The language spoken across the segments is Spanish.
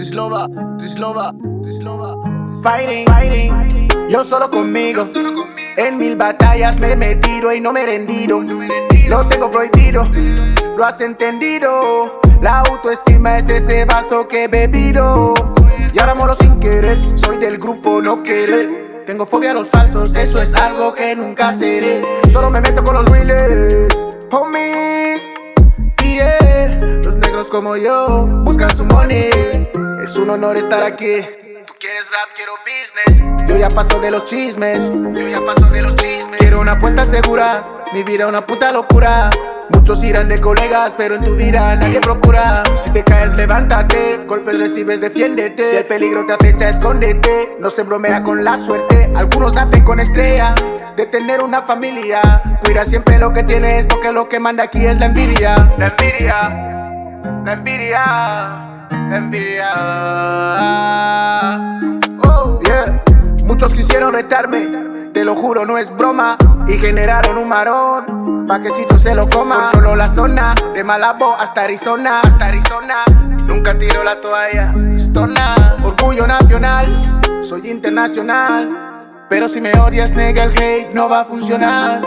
Dislova, dislova, dislova. Fighting, fighting, yo solo conmigo. En mil batallas me he metido y no me he rendido. Lo tengo prohibido, lo has entendido. La autoestima es ese vaso que he bebido. Y ahora molo sin querer, soy del grupo no querer. Tengo fobia a los falsos, eso es algo que nunca seré. Solo me meto con los reales, homies. Yeah, los negros como yo buscan su money. Es un honor estar aquí. Tú quieres rap, quiero business. Yo ya paso de los chismes. Yo ya paso de los chismes. Quiero una apuesta segura. Mi vida una puta locura. Muchos irán de colegas, pero en tu vida nadie procura. Si te caes, levántate. Golpes recibes, defiéndete. Si el peligro te acecha, escóndete. No se bromea con la suerte. Algunos nacen con estrella de tener una familia. Cuida siempre lo que tienes, porque lo que manda aquí es la envidia. La envidia, la envidia, envidia. Oh, yeah. Muchos quisieron retarme, te lo juro, no es broma. Y generaron un marón, pa' que Chicho se lo coma. Controlo la zona, de Malabo hasta Arizona, hasta Arizona. Nunca tiro la toalla, estona. Orgullo nacional, soy internacional. Pero si me odias, nega, el hate no va a funcionar.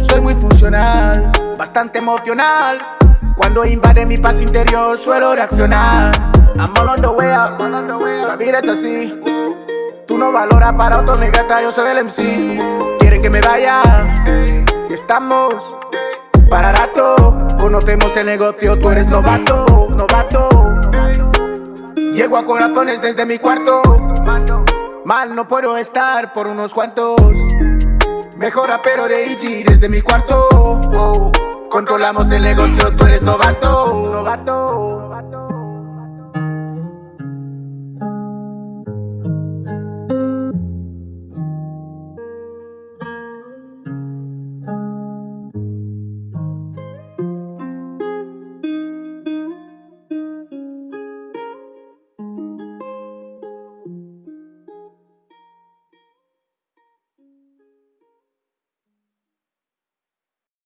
Soy muy funcional, bastante emocional. Cuando invade mi paz interior, suelo reaccionar. I'm all on the way up, la vida es así. Tú no valoras para otro, mi gata, yo soy el MC. Quieren que me vaya, y estamos para rato. Conocemos el negocio, tú eres novato, novato. Llego a corazones desde mi cuarto. Mal no puedo estar por unos cuantos. Mejora pero de IG desde mi cuarto. Controlamos el negocio, tú eres novato. novato.